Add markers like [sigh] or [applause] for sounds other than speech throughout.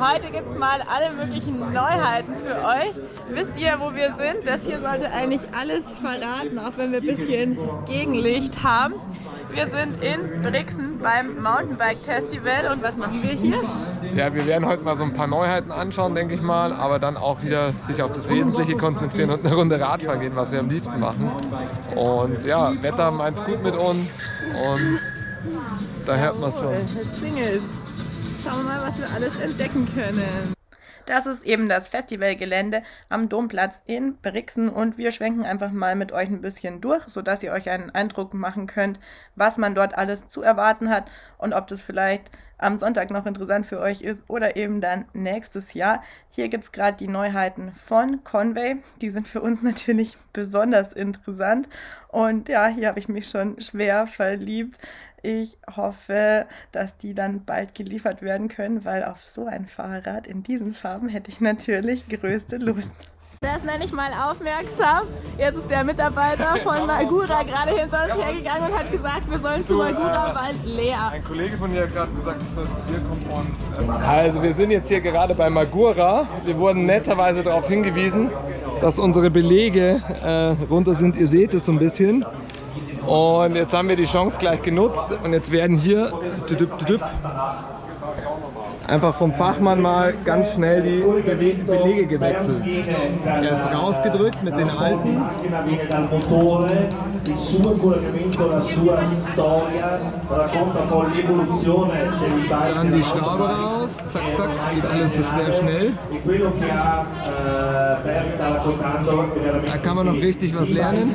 Heute gibt es mal alle möglichen Neuheiten für euch. Wisst ihr, wo wir sind? Das hier sollte eigentlich alles verraten, auch wenn wir ein bisschen Gegenlicht haben. Wir sind in Brixen beim Mountainbike Festival und was machen wir hier? Ja, wir werden heute mal so ein paar Neuheiten anschauen, denke ich mal, aber dann auch wieder sich auf das Wesentliche konzentrieren und eine Runde Radfahren gehen, was wir am liebsten machen. Und ja, Wetter meint es gut mit uns und da hört man es schon. Es klingelt. Schauen wir mal, was wir alles entdecken können. Das ist eben das Festivalgelände am Domplatz in Brixen und wir schwenken einfach mal mit euch ein bisschen durch, sodass ihr euch einen Eindruck machen könnt, was man dort alles zu erwarten hat und ob das vielleicht am Sonntag noch interessant für euch ist oder eben dann nächstes Jahr. Hier gibt es gerade die Neuheiten von Conway. Die sind für uns [laughs] natürlich besonders interessant. Und ja, hier habe ich mich schon schwer verliebt. Ich hoffe, dass die dann bald geliefert werden können, weil auf so ein Fahrrad in diesen Farben hätte ich natürlich größte Lust. Der ist nenne ich mal aufmerksam. Jetzt ist der Mitarbeiter von Magura gerade hinter uns hergegangen und hat gesagt, wir sollen zu Magura, weil leer. Ein Kollege von dir hat gerade gesagt, ich soll zu dir kommen und... Ähm also wir sind jetzt hier gerade bei Magura. Wir wurden netterweise darauf hingewiesen, dass unsere Belege äh, runter sind. Ihr seht es so ein bisschen. Und jetzt haben wir die Chance gleich genutzt und jetzt werden hier einfach vom Fachmann mal ganz schnell die Belege gewechselt. Er ist rausgedrückt mit den alten. Dann die Schraube raus, zack, zack, geht alles so sehr schnell. Da kann man noch richtig was lernen.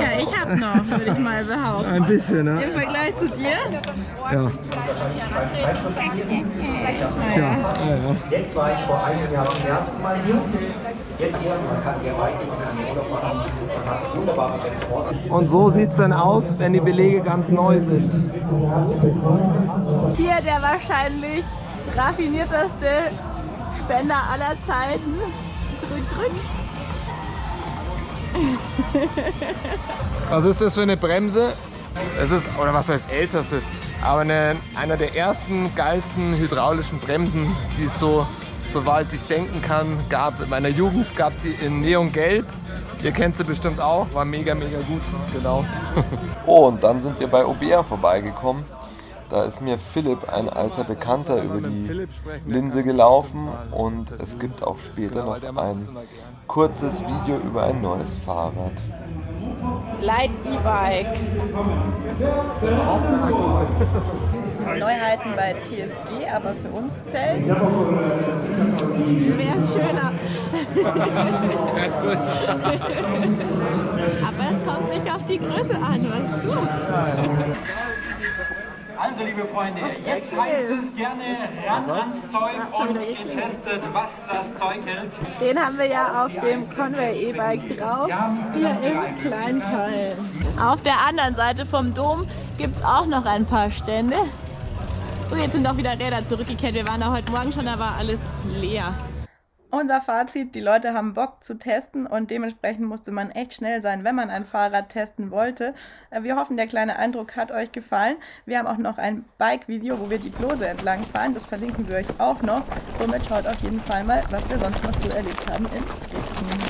Ja, ich hab noch, würde ich mal behaupten. Ein bisschen, ne? Im Vergleich zu dir? Ja. Tja, ja, ja. Jetzt war ich vor einem Jahr zum ersten Mal hier. Man kann hier reiten, man kann hier Urlaub machen, man hat wunderbare Restaurants. Und so sieht es dann aus, wenn die Belege ganz neu sind. Hier der wahrscheinlich raffinierteste Spender aller Zeiten. Drück, drück. [laughs] Was ist das für eine Bremse? Es ist, oder was heißt älteste, aber eine, einer der ersten geilsten hydraulischen Bremsen, die es so, soweit ich denken kann, gab. In meiner Jugend gab es sie in Neongelb. Ihr kennt sie bestimmt auch, war mega, mega gut, genau. [laughs] Oh, und dann sind wir bei Obea vorbeigekommen. Da ist mir Philipp, ein alter Bekannter, über die Linse gelaufen und es gibt auch später noch ein kurzes Video über ein neues Fahrrad. Light E-Bike. Neuheiten bei TSG, aber für uns zählt. Wer ist schöner? Er ist größer. aber es kommt nicht auf die Größe an, weißt du? Also liebe Freunde, jetzt heißt es gerne ran ans Zeug und getestet, was das Zeug hält. Den haben wir ja auf dem Conway E-Bike drauf, hier im Kleinteil. Auf der anderen Seite vom Dom gibt es auch noch ein paar Stände. Und jetzt sind auch wieder Räder zurückgekehrt. Wir waren da heute Morgen schon, da war alles leer. Unser Fazit, die Leute haben Bock zu testen und dementsprechend musste man echt schnell sein, wenn man ein Fahrrad testen wollte. Äh, wir hoffen, der kleine Eindruck hat euch gefallen. Wir haben auch noch ein Bike-Video, wo wir die Klose entlang fahren. Das verlinken wir euch auch noch. Somit schaut auf jeden Fall mal, was wir sonst noch so erlebt haben in Brixen.